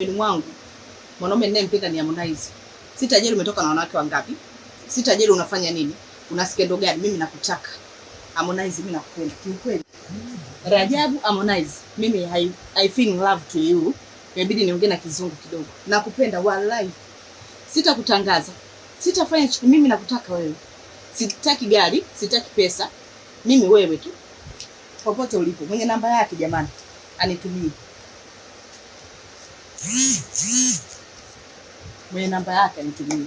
Ni mwangu mwanaume ninayempenda ni Harmonize. tajiri umetoka na wanawake wangapi, sitajali unafanya nini, una skendo gani, mimi nakutaka Harmonize, mimi nakupenda kiukweli. Rajabu Harmonize, mimi I, I feel love to you. Inabidi niongee na kizungu kidogo. Nakupenda wallahi, sitakutangaza, sitafanya chuku, mimi nakutaka wewe. Sitaki gari, sitaki pesa, mimi wewe tu, popote ulipo. Mwenye namba yake jamani, anitumie mwenye namba yake anitumie.